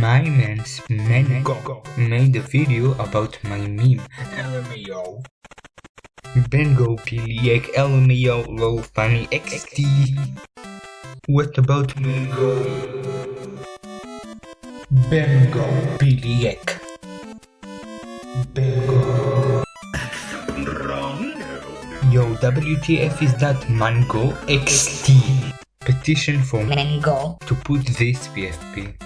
My man's Mango made a video about my meme LMAO. Bengo Piliek LMAO low funny XD. What about Mango? Bengo Piliek. Bengo. Yo, WTF is that Mango XD? Petition for Mango. to put this PFP.